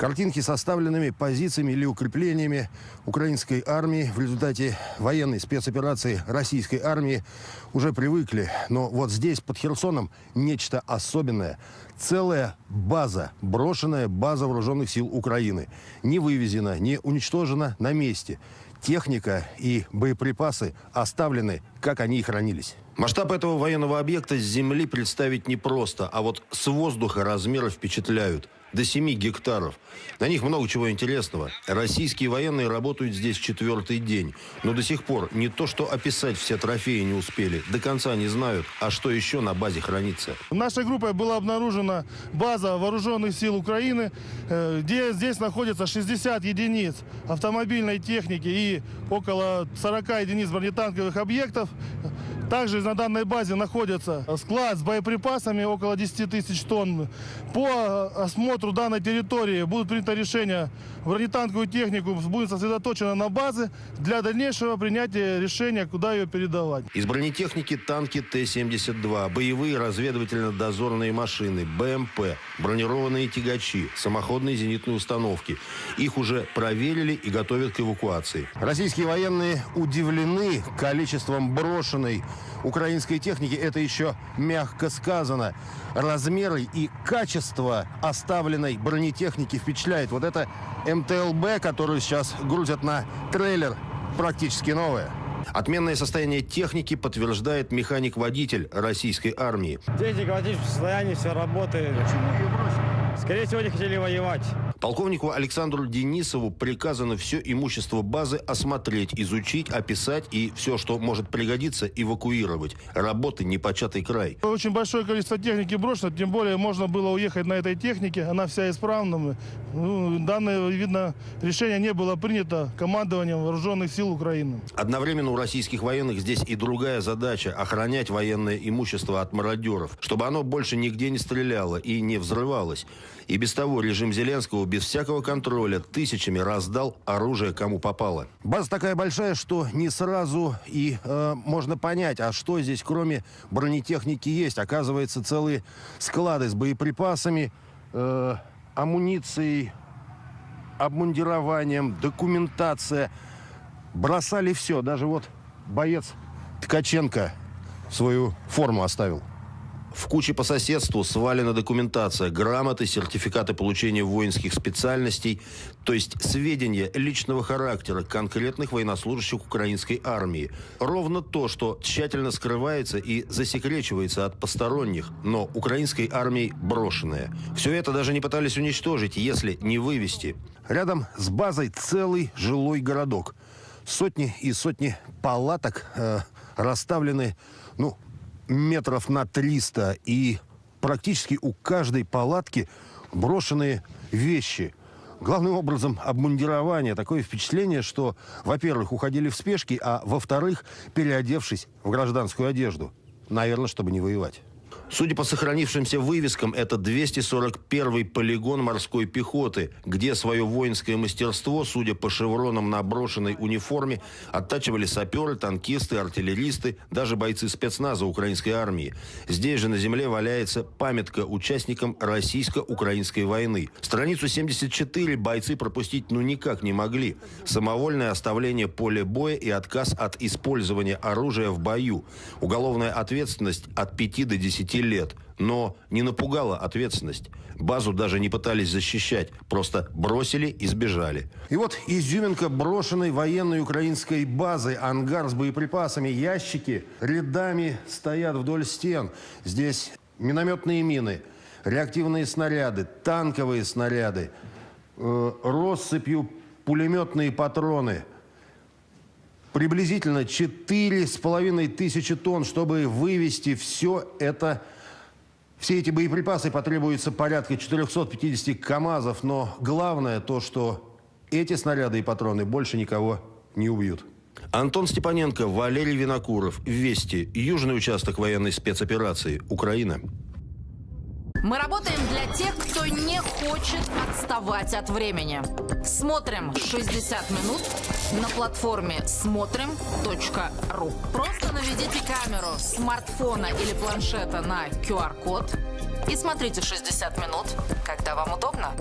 Картинки с составленными позициями или укреплениями украинской армии в результате военной спецоперации российской армии уже привыкли. Но вот здесь, под Херсоном, нечто особенное. Целая база, брошенная база вооруженных сил Украины. Не вывезена, не уничтожена на месте. Техника и боеприпасы оставлены, как они и хранились. Масштаб этого военного объекта с земли представить непросто, а вот с воздуха размеры впечатляют – до 7 гектаров. На них много чего интересного. Российские военные работают здесь четвертый день. Но до сих пор не то, что описать все трофеи не успели. До конца не знают, а что еще на базе хранится. Нашей группой была обнаружена база вооруженных сил Украины, э, где здесь находится 60 единиц автомобильной техники и около 40 единиц бронетанковых объектов. Также на данной базе находится склад с боеприпасами около 10 тысяч тонн. По осмотру данной территории будут принято решение бронетанковую технику будет сосредоточена на базе для дальнейшего принятия решения, куда ее передавать. Из бронетехники танки Т-72, боевые разведывательно-дозорные машины, БМП, бронированные тягачи, самоходные зенитные установки. Их уже проверили и готовят к эвакуации. Российские военные удивлены количеством брошенной украинской техники. Это еще мягко сказано. Размеры и качество оставленной бронетехники впечатляет. Вот это МТЛБ, которую сейчас грузят на трейлер, практически новая. Отменное состояние техники подтверждает механик-водитель российской армии. Техника в отличном состоянии, все работает. Почему ее бросили? Скорее всего, не хотели воевать. Полковнику Александру Денисову приказано все имущество базы осмотреть, изучить, описать и все, что может пригодиться, эвакуировать. Работы непочатый край. Очень большое количество техники брошено, тем более можно было уехать на этой технике, она вся исправна. Ну, данное, видно, решение не было принято командованием вооруженных сил Украины. Одновременно у российских военных здесь и другая задача – охранять военное имущество от мародеров, чтобы оно больше нигде не стреляло и не взрывалось. И без того режим Зеленского без всякого контроля тысячами раздал оружие кому попало. База такая большая, что не сразу и э, можно понять, а что здесь кроме бронетехники есть. Оказывается, целые склады с боеприпасами, э, амуницией, обмундированием, документация. Бросали все. Даже вот боец Ткаченко свою форму оставил. В куче по соседству свалена документация, грамоты, сертификаты получения воинских специальностей, то есть сведения личного характера конкретных военнослужащих украинской армии. Ровно то, что тщательно скрывается и засекречивается от посторонних, но украинской армией брошенное. Все это даже не пытались уничтожить, если не вывести. Рядом с базой целый жилой городок. Сотни и сотни палаток э, расставлены, ну, метров на 300, и практически у каждой палатки брошенные вещи. Главным образом обмундирование. Такое впечатление, что, во-первых, уходили в спешке, а во-вторых, переодевшись в гражданскую одежду. Наверное, чтобы не воевать. Судя по сохранившимся вывескам, это 241-й полигон морской пехоты, где свое воинское мастерство, судя по шевронам на брошенной униформе, оттачивали саперы, танкисты, артиллеристы, даже бойцы спецназа украинской армии. Здесь же на земле валяется памятка участникам российско-украинской войны. Страницу 74 бойцы пропустить ну никак не могли. Самовольное оставление поля боя и отказ от использования оружия в бою. Уголовная ответственность от 5 до 10 лет. Но не напугала ответственность. Базу даже не пытались защищать. Просто бросили и сбежали. И вот изюминка брошенной военной украинской базы. Ангар с боеприпасами, ящики рядами стоят вдоль стен. Здесь минометные мины, реактивные снаряды, танковые снаряды, э, россыпью пулеметные патроны – приблизительно 4,5 тысячи тонн, чтобы вывести все это. Все эти боеприпасы потребуется порядка 450 КАМАЗов, но главное то, что эти снаряды и патроны больше никого не убьют. Антон Степаненко, Валерий Винокуров. Вести. Южный участок военной спецоперации. Украина. Мы работаем для тех, кто не хочет отставать от времени. Смотрим 60 минут на платформе смотрим.ру. Просто наведите камеру смартфона или планшета на QR-код и смотрите 60 минут, когда вам удобно.